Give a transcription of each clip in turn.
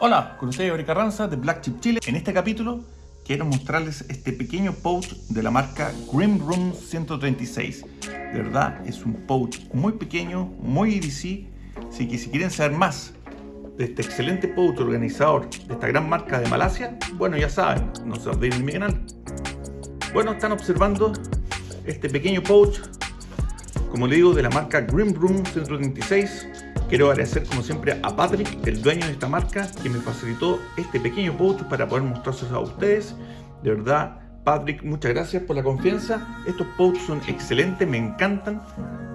Hola, con ustedes Ori Carranza de Black Chip Chile. En este capítulo quiero mostrarles este pequeño pouch de la marca Grim Room 136. De verdad, es un pouch muy pequeño, muy que si quieren saber más de este excelente pouch organizador de esta gran marca de Malasia, bueno, ya saben, no se olviden de mi canal. Bueno, están observando este pequeño pouch, como le digo, de la marca Grim Room 136 Quiero agradecer como siempre a Patrick, el dueño de esta marca, que me facilitó este pequeño pouch para poder mostrárselos a ustedes. De verdad, Patrick, muchas gracias por la confianza. Estos pouches son excelentes, me encantan.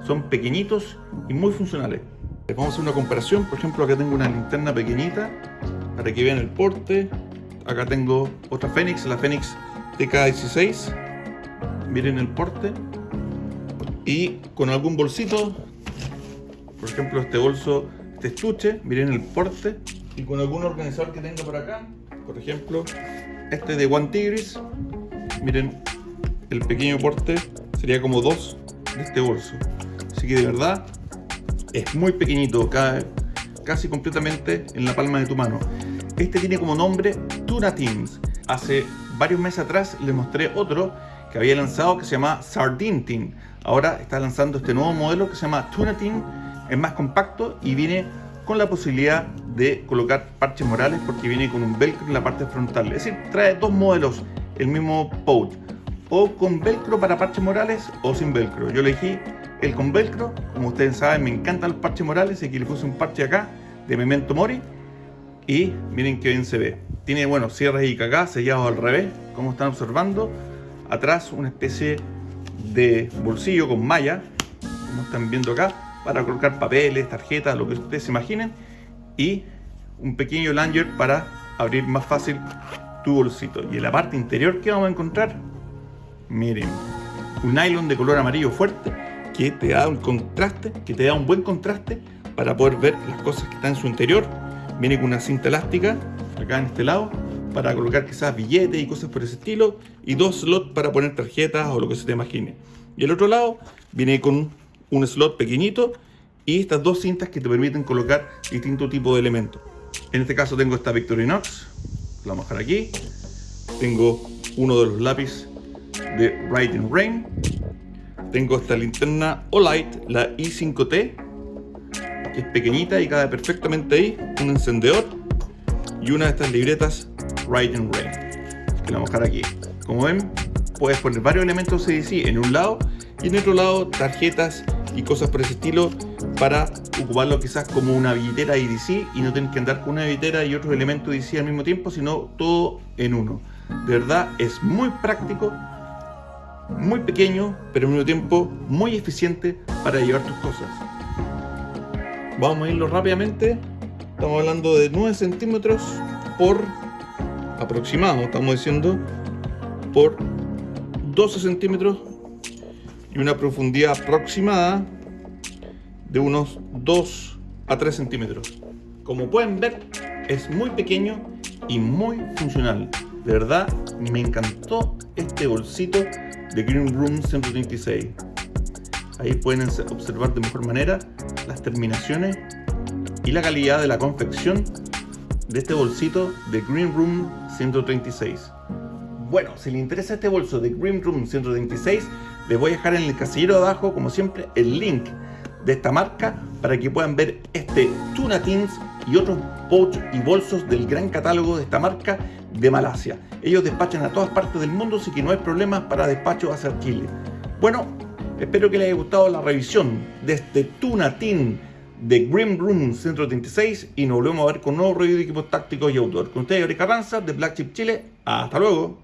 Son pequeñitos y muy funcionales. Les vamos a hacer una comparación. Por ejemplo, acá tengo una linterna pequeñita para que vean el porte. Acá tengo otra Fenix, la Fenix TK16. Miren el porte. Y con algún bolsito por ejemplo este bolso, este estuche, miren el porte y con algún organizador que tenga por acá, por ejemplo este de One Tigris, miren el pequeño porte sería como dos de este bolso, así que de verdad es muy pequeñito, cae casi completamente en la palma de tu mano. Este tiene como nombre Tuna Teams. Hace varios meses atrás les mostré otro que había lanzado que se llama Sardine Team. Ahora está lanzando este nuevo modelo que se llama Tuna Team es más compacto y viene con la posibilidad de colocar parches morales porque viene con un velcro en la parte frontal. Es decir, trae dos modelos, el mismo pouch. O con velcro para parches morales o sin velcro. Yo elegí el con velcro. Como ustedes saben, me encantan los parches morales. Y aquí le puse un parche acá de Memento Mori. Y miren qué bien se ve. Tiene, bueno, cierres y cagá sellados al revés, como están observando. Atrás una especie de bolsillo con malla, como están viendo acá para colocar papeles, tarjetas, lo que ustedes se imaginen y un pequeño langer para abrir más fácil tu bolsito. Y en la parte interior, ¿qué vamos a encontrar? Miren, un nylon de color amarillo fuerte que te da un contraste, que te da un buen contraste para poder ver las cosas que están en su interior. Viene con una cinta elástica acá en este lado para colocar quizás billetes y cosas por ese estilo y dos slots para poner tarjetas o lo que se te imagine. Y el otro lado viene con un slot pequeñito y estas dos cintas que te permiten colocar distintos tipos de elementos. En este caso tengo esta Victorinox, la vamos a dejar aquí. Tengo uno de los lápices de Writing Rain. Tengo esta linterna Olight, la i5T, que es pequeñita y cabe perfectamente ahí. Un encendedor y una de estas libretas Writing Rain, que la vamos a dejar aquí. Como ven, puedes poner varios elementos CDC en un lado y en otro lado tarjetas y cosas por ese estilo para ocuparlo quizás como una billetera IDC y no tener que andar con una billetera y otros elementos IDC al mismo tiempo, sino todo en uno. De verdad es muy práctico, muy pequeño, pero al mismo tiempo muy eficiente para llevar tus cosas. Vamos a irlo rápidamente. Estamos hablando de 9 centímetros por aproximado, estamos diciendo, por 12 centímetros y una profundidad aproximada de unos 2 a 3 centímetros. Como pueden ver, es muy pequeño y muy funcional. De verdad, me encantó este bolsito de Green Room 136. Ahí pueden observar de mejor manera las terminaciones y la calidad de la confección de este bolsito de Green Room 136. Bueno, si les interesa este bolso de Green Room 136, les voy a dejar en el casillero abajo, como siempre, el link de esta marca para que puedan ver este Tuna Teens y otros pouch y bolsos del gran catálogo de esta marca de Malasia. Ellos despachan a todas partes del mundo, así que no hay problemas para despacho hacia Chile. Bueno, espero que les haya gustado la revisión de este Tuna Teen de Grim Room 136 y nos volvemos a ver con nuevos reviews de equipos tácticos y outdoor. Con ustedes, Ori Carranza de Black Chip Chile. Hasta luego.